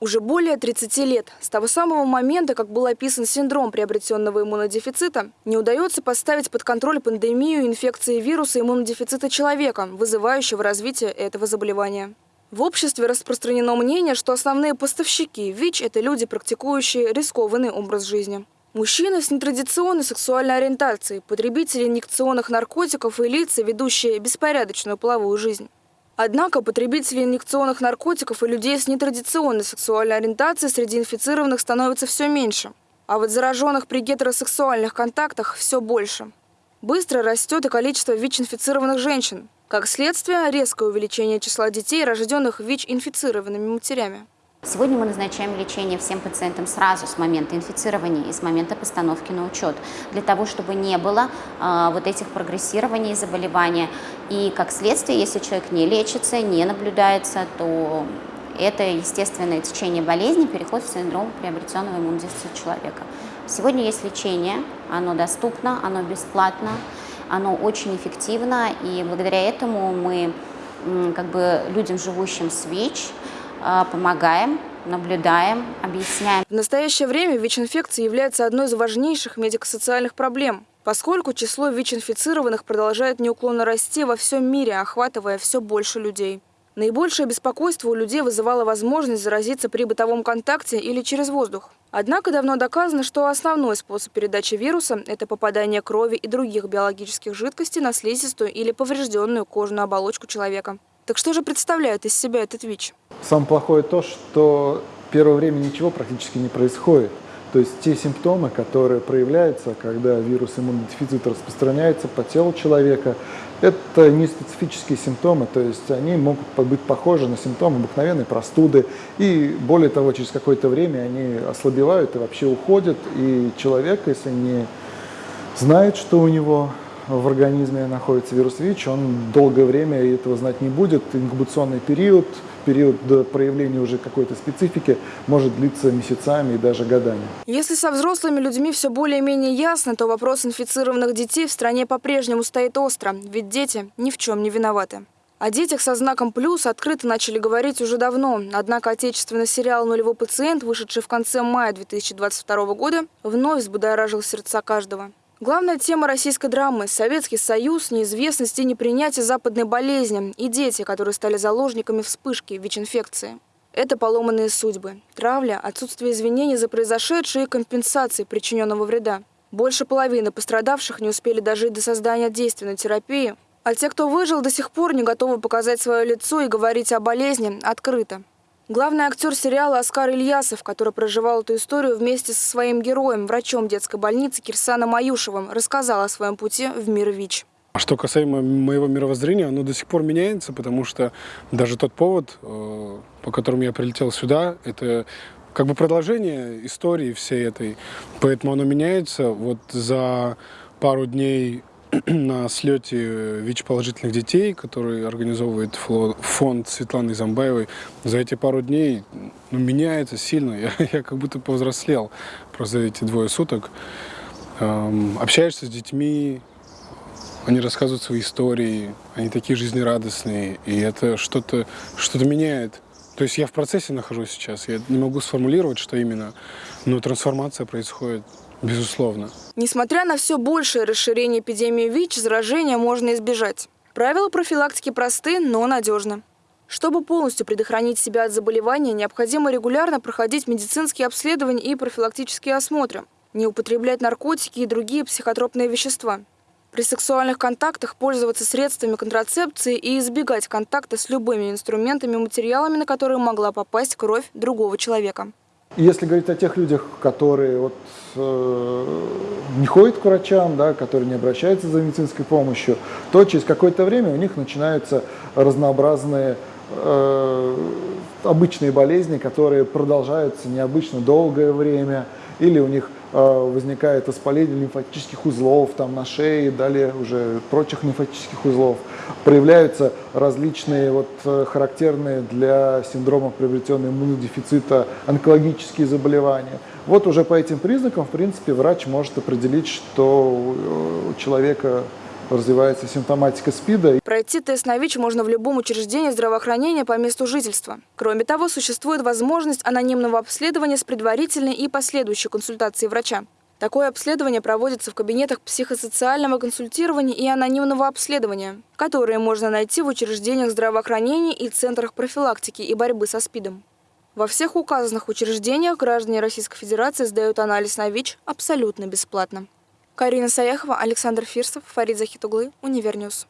Уже более 30 лет, с того самого момента, как был описан синдром приобретенного иммунодефицита, не удается поставить под контроль пандемию инфекции вируса иммунодефицита человека, вызывающего развитие этого заболевания. В обществе распространено мнение, что основные поставщики ВИЧ – это люди, практикующие рискованный образ жизни. Мужчины с нетрадиционной сексуальной ориентацией, потребители инъекционных наркотиков и лица, ведущие беспорядочную половую жизнь. Однако потребителей инъекционных наркотиков и людей с нетрадиционной сексуальной ориентацией среди инфицированных становится все меньше. А вот зараженных при гетеросексуальных контактах все больше. Быстро растет и количество ВИЧ-инфицированных женщин. Как следствие, резкое увеличение числа детей, рожденных ВИЧ-инфицированными матерями. Сегодня мы назначаем лечение всем пациентам сразу с момента инфицирования и с момента постановки на учет, для того, чтобы не было э, вот этих прогрессирований заболевания. И как следствие, если человек не лечится, не наблюдается, то это естественное течение болезни, переход в синдром приобретенного иммунодефицита человека. Сегодня есть лечение, оно доступно, оно бесплатно, оно очень эффективно, и благодаря этому мы как бы людям, живущим с ВИЧ, помогаем, наблюдаем, объясняем. В настоящее время ВИЧ-инфекция является одной из важнейших медико-социальных проблем, поскольку число ВИЧ-инфицированных продолжает неуклонно расти во всем мире, охватывая все больше людей. Наибольшее беспокойство у людей вызывала возможность заразиться при бытовом контакте или через воздух. Однако давно доказано, что основной способ передачи вируса – это попадание крови и других биологических жидкостей на слизистую или поврежденную кожную оболочку человека. Так что же представляет из себя этот ВИЧ? Самое плохое то, что первое время ничего практически не происходит. То есть те симптомы, которые проявляются, когда вирус иммунодефицита распространяется по телу человека, это не специфические симптомы, то есть они могут быть похожи на симптомы обыкновенной простуды. И более того, через какое-то время они ослабевают и вообще уходят. И человек, если не знает, что у него в организме находится вирус ВИЧ, он долгое время этого знать не будет. Инкубационный период – период до проявления уже какой-то специфики может длиться месяцами и даже годами. Если со взрослыми людьми все более-менее ясно, то вопрос инфицированных детей в стране по-прежнему стоит остро, ведь дети ни в чем не виноваты. О детях со знаком «плюс» открыто начали говорить уже давно, однако отечественный сериал «Нулевой пациент», вышедший в конце мая 2022 года, вновь взбудоражил сердца каждого. Главная тема российской драмы – Советский Союз, неизвестность и непринятие западной болезни и дети, которые стали заложниками вспышки ВИЧ-инфекции. Это поломанные судьбы, травля, отсутствие извинений за произошедшее и компенсации причиненного вреда. Больше половины пострадавших не успели дожить до создания действенной терапии, а те, кто выжил, до сих пор не готовы показать свое лицо и говорить о болезни открыто. Главный актер сериала Оскар Ильясов, который проживал эту историю вместе со своим героем, врачом детской больницы Кирсаном Аюшевым, рассказал о своем пути в мир ВИЧ. А что касаемо моего мировоззрения, оно до сих пор меняется, потому что даже тот повод, э, по которому я прилетел сюда, это как бы продолжение истории всей этой. Поэтому оно меняется. Вот за пару дней на слете ВИЧ-положительных детей, который организовывает фонд Светланы Замбаевой, за эти пару дней ну, меняется сильно. Я, я как будто повзрослел просто эти двое суток. Эм, общаешься с детьми, они рассказывают свои истории, они такие жизнерадостные, и это что-то что, -то, меняет. То есть я в процессе нахожусь сейчас, я не могу сформулировать, что именно, но трансформация происходит. Безусловно. Несмотря на все большее расширение эпидемии ВИЧ, заражения можно избежать. Правила профилактики просты, но надежны. Чтобы полностью предохранить себя от заболевания, необходимо регулярно проходить медицинские обследования и профилактические осмотры, не употреблять наркотики и другие психотропные вещества. При сексуальных контактах пользоваться средствами контрацепции и избегать контакта с любыми инструментами и материалами, на которые могла попасть кровь другого человека. Если говорить о тех людях, которые вот, э, не ходят к врачам, да, которые не обращаются за медицинской помощью, то через какое-то время у них начинаются разнообразные э, обычные болезни, которые продолжаются необычно долгое время, или у них возникает воспаление лимфатических узлов там, на шее, далее уже прочих лимфатических узлов. Проявляются различные вот, э, характерные для синдрома приобретенного иммунодефицита онкологические заболевания. Вот уже по этим признакам, в принципе, врач может определить, что у человека развивается симптоматика СПИДа. Пройти тест на ВИЧ можно в любом учреждении здравоохранения по месту жительства. Кроме того, существует возможность анонимного обследования с предварительной и последующей консультацией врача. Такое обследование проводится в кабинетах психосоциального консультирования и анонимного обследования, которые можно найти в учреждениях здравоохранения и центрах профилактики и борьбы со СПИДом. Во всех указанных учреждениях граждане Российской Федерации сдают анализ на ВИЧ абсолютно бесплатно. Карина Саяхова, Александр Фирсов, Фарид Захитуглы, Univer News.